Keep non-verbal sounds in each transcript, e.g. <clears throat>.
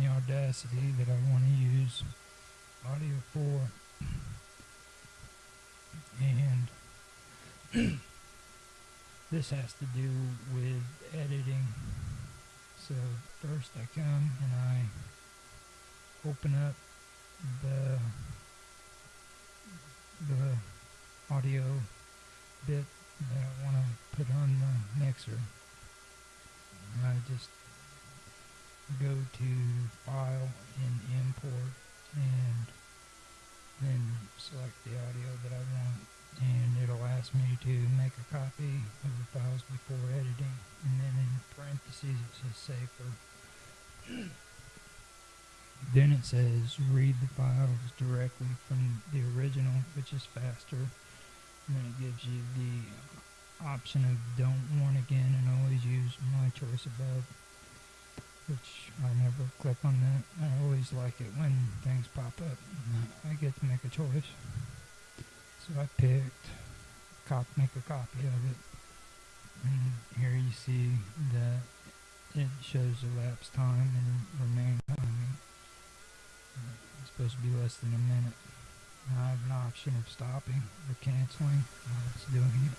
the Audacity that I want to use audio for. And <clears throat> this has to do with editing. So first I come and I open up the the audio bit that I want to put on the mixer. And I just go to File and Import and then select the audio that I want. And it'll ask me to make a copy of the files before editing. And then in parentheses it says save for <clears throat> then it says read the files directly from the original which is faster. And then it gives you the option of don't warn again and always use my choice above which I never click on that. I always like it when things pop up. I get to make a choice. So I picked cop make a copy of it. And here you see that it shows elapsed time and remain. It's supposed to be less than a minute. I have an option of stopping or canceling while it's doing it.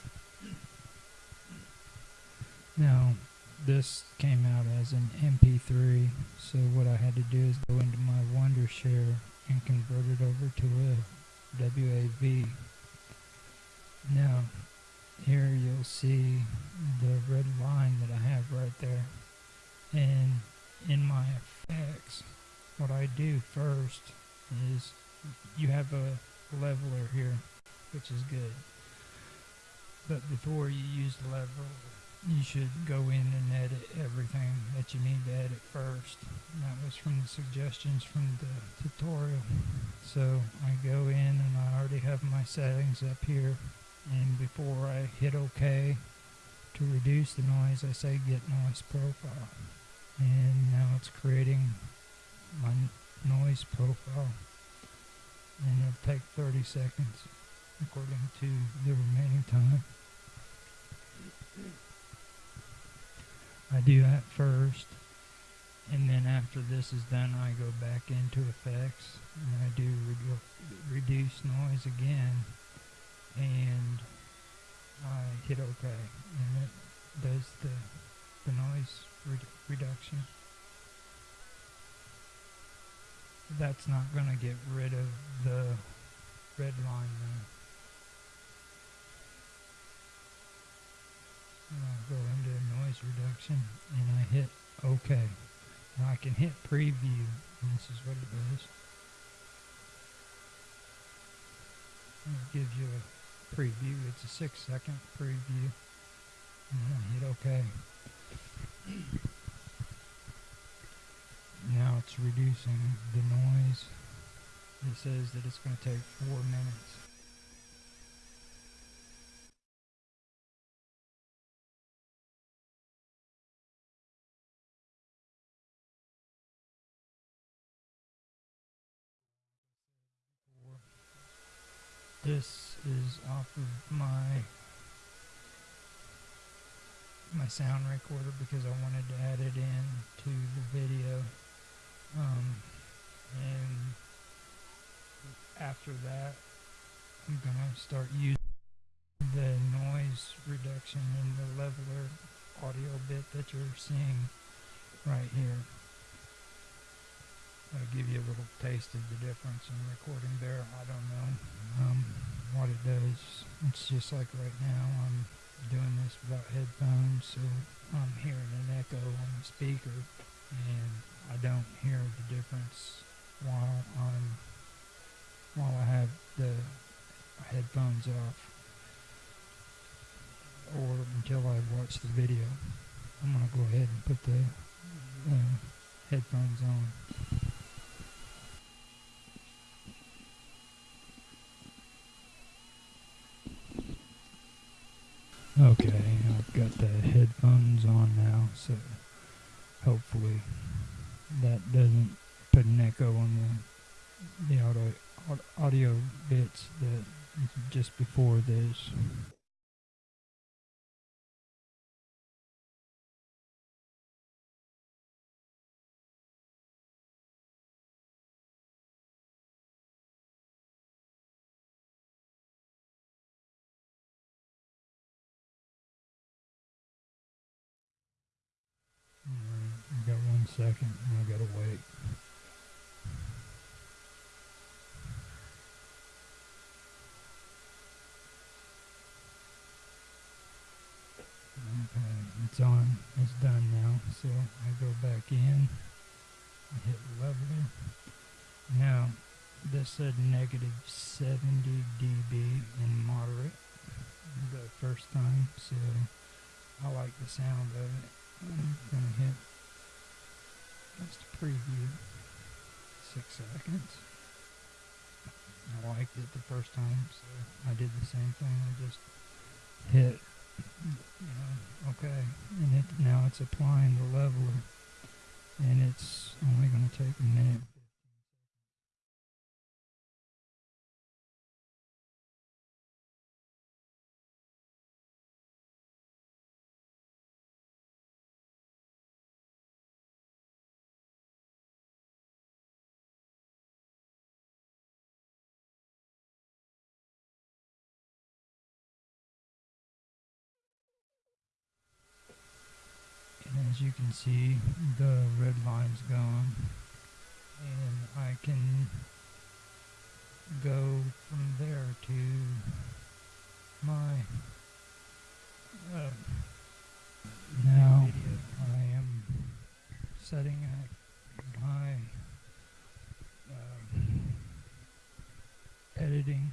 Now, this came out as an MP3, so what I had to do is go into my Wondershare and convert it over to a WAV. Now, here you'll see the red line that I have right there. And in my effects, what I do first is you have a leveler here, which is good. But before you use the leveler, you should go in and edit everything that you need to edit first. And that was from the suggestions from the tutorial. So I go in and I already have my settings up here. And before I hit OK to reduce the noise, I say get noise profile. And now it's creating my noise profile. And it'll take 30 seconds according to the remaining time. I do that first and then after this is done I go back into effects and I do redu reduce noise again and I hit OK and it does the, the noise redu reduction. That's not going to get rid of the red line though. I'll go into reduction and I hit OK. Now I can hit preview and this is what it does. it gives you a preview. It's a six second preview. And I hit OK. Now it's reducing the noise. It says that it's going to take four minutes. This is off of my my sound recorder because I wanted to add it in to the video. Um, and after that, I'm gonna start using the noise reduction and the leveler audio bit that you're seeing right here. I'll give you a little taste of the difference in recording there. I don't know um, it. It's just like right now I'm doing this without headphones, so I'm hearing an echo on the speaker, and I don't hear the difference while I'm while I have the headphones off or until I watch the video. I'm gonna go ahead and put the uh, headphones on. Okay, I've got the headphones on now, so hopefully that doesn't put an echo on the the audio audio bits that just before this. Second I gotta wait. Okay, it's on. It's done now. So I go back in. I hit leveler. Now, this said negative 70 dB in moderate the first time, so I like the sound of it. I'm gonna hit preview six seconds. I liked it the first time, so I did the same thing. I just hit, you know, okay, and it now it's applying the leveler, and it's only going to take a minute. You can see, the red line's gone, and I can go from there to my uh, now I am setting up my uh, editing.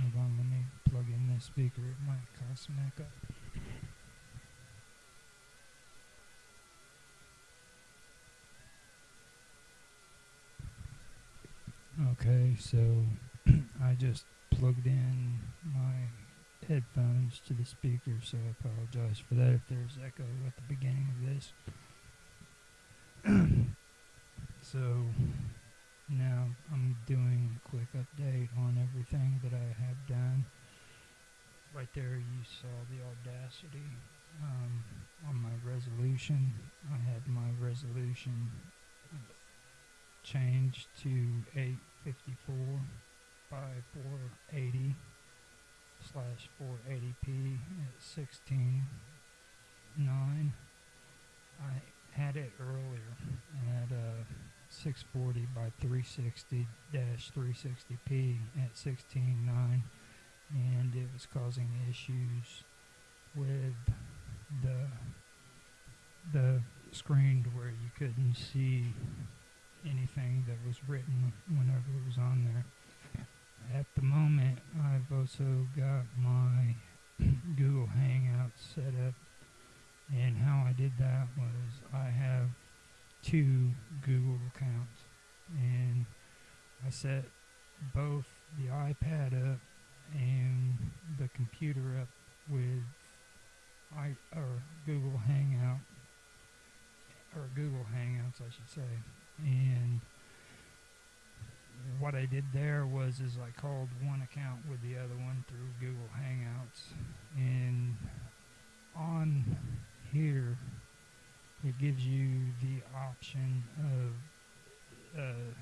Hold on, let me plug in this speaker. It might cost some echo. Okay, so <clears throat> I just plugged in my headphones to the speaker, so I apologize for that if there's echo at the beginning of this. <clears throat> so now I'm doing a quick update on everything that I have done. Right there, you saw the Audacity um, on my resolution. I had my resolution changed to 854 by 480 slash 480p at 16 9 I had it earlier at uh, 640 by 360 dash 360p at 16 9 and it was causing issues with the the screen where you couldn't see anything that was written whenever it was on there. At the moment, I've also got my <clears throat> Google Hangouts set up, and how I did that was I have two Google accounts, and I set both the iPad up and the computer up with I or Google Hangout or Google Hangouts, I should say and what I did there was is I called one account with the other one through Google Hangouts. And on here it gives you the option of uh,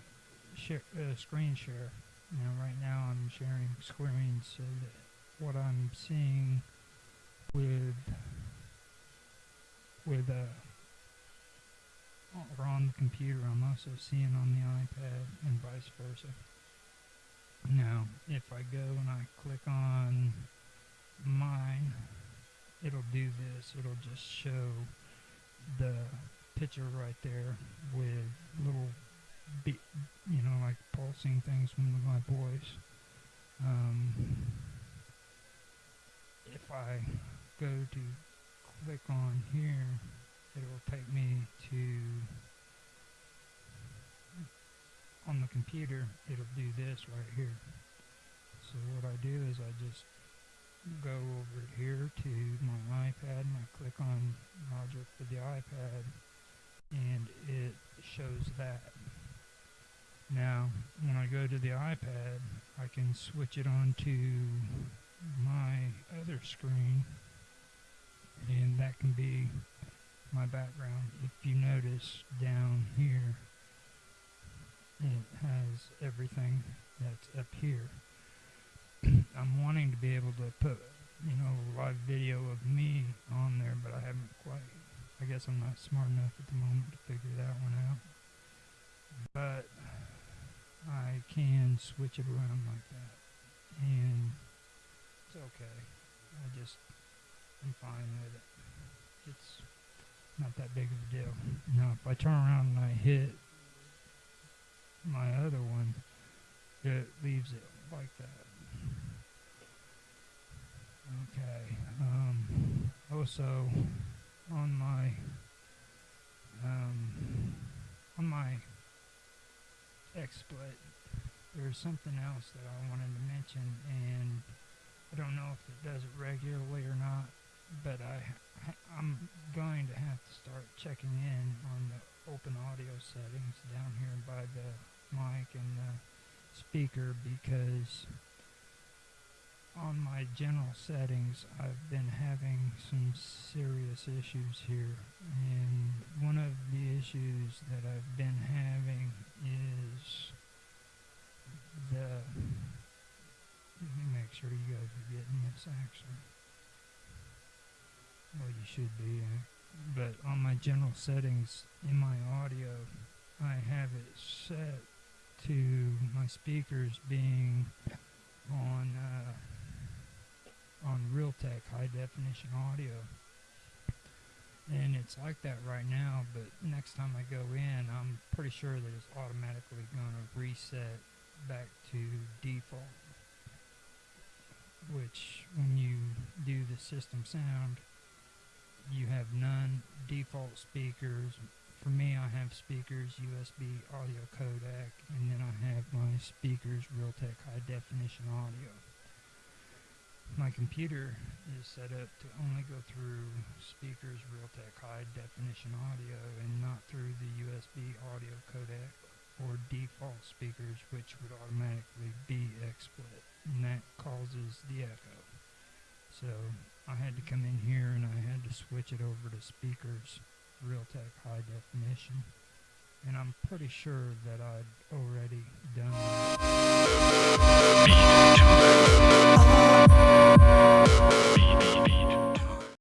share, uh, screen share. Now right now I'm sharing screen so that what I'm seeing with with uh, or on the computer, I'm also seeing on the iPad and vice versa. Now, if I go and I click on mine, it'll do this. It'll just show the picture right there with little, you know, like pulsing things from my voice. Um, if I go to click on here, it will take me to on the computer it'll do this right here. So what I do is I just go over here to my iPad and I click on Roger for the iPad and it shows that. Now, when I go to the iPad, I can switch it on to my other screen, and that can be my background. If you notice down here, it has everything that's up here. <clears throat> I'm wanting to be able to put, you know, live video of me on there, but I haven't quite. I guess I'm not smart enough at the moment to figure that one out. But I can switch it around like that. And it's okay. I just, I'm fine with it. It's not that big of a deal. Now, if I turn around and I hit my other one, it leaves it like that. Okay. Um, also, on my um, on my XSplit, there's something else that I wanted to mention, and I don't know if it does it regularly or not, but I I'm going to have to start checking in on the open audio settings down here by the mic and the speaker because on my general settings I've been having some serious issues here. And one of the issues that I've been having is the let me make sure you guys are getting this actually well you should be uh, but on my general settings in my audio I have it set to my speakers being on uh, on Realtek high definition audio. And it's like that right now, but next time I go in, I'm pretty sure that it's automatically going to reset back to default. Which, when you do the system sound, you have none default speakers. For me, I have speakers USB audio codec, and then I have my speakers Realtek high definition audio my computer is set up to only go through speakers Realtek high definition audio and not through the USB audio codec or default speakers which would automatically be XSplit and that causes the echo. So I had to come in here and I had to switch it over to speakers Realtek high definition and I'm pretty sure that I'd already done that.